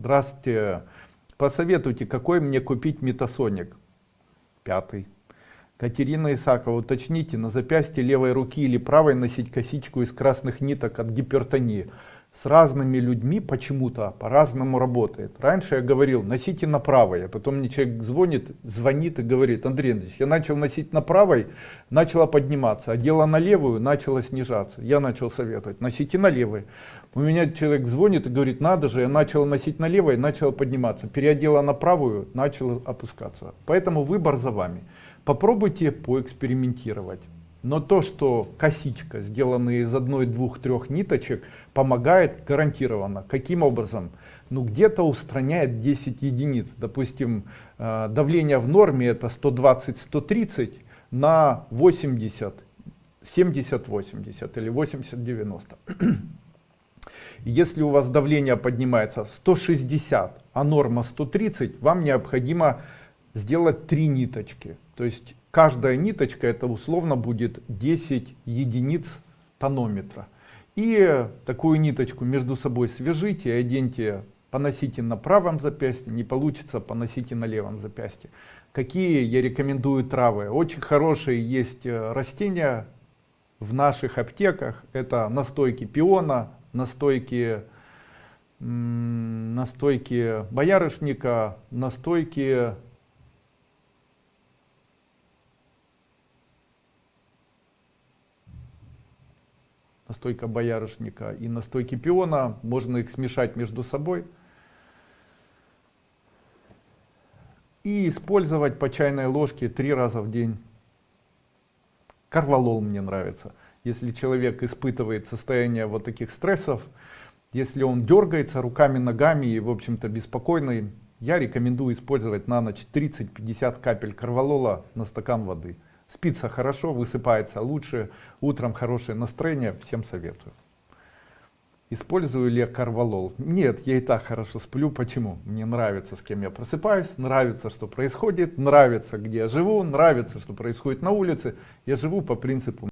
Здравствуйте. Посоветуйте, какой мне купить метасоник? Пятый. Катерина Исакова, уточните, на запястье левой руки или правой носить косичку из красных ниток от гипертонии с разными людьми почему-то по-разному работает. Раньше я говорил, носите на правой, а потом мне человек звонит, звонит и говорит, Андрей Андреевич, я начал носить на правой, начала подниматься, а дело на левую начало снижаться. Я начал советовать, носите на левой. У меня человек звонит и говорит, надо же, я начал носить на левой, начала подниматься. Переодела на правую, начала опускаться. Поэтому выбор за вами. Попробуйте поэкспериментировать. Но то, что косичка, сделанная из одной, двух, трех ниточек, помогает гарантированно. Каким образом? Ну где-то устраняет 10 единиц. Допустим, э, давление в норме это 120-130 на 80, 70-80 или 80-90. Если у вас давление поднимается 160, а норма 130, вам необходимо сделать три ниточки. То есть каждая ниточка это условно будет 10 единиц тонометра. И такую ниточку между собой свяжите, оденьте, поносите на правом запястье, не получится, поносите на левом запястье. Какие я рекомендую травы? Очень хорошие есть э, растения в наших аптеках. Это настойки пиона, настойки, настойки боярышника, настойки настойка боярышника и настойки пиона, можно их смешать между собой и использовать по чайной ложке три раза в день. Карвалол мне нравится. Если человек испытывает состояние вот таких стрессов, если он дергается руками, ногами и в общем-то беспокойный, я рекомендую использовать на ночь 30-50 капель карвалола на стакан воды. Спится хорошо, высыпается лучше, утром хорошее настроение, всем советую. Использую ли я карвалол? Нет, я и так хорошо сплю. Почему? Мне нравится, с кем я просыпаюсь, нравится, что происходит, нравится, где я живу, нравится, что происходит на улице. Я живу по принципу